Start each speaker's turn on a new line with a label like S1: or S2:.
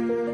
S1: you.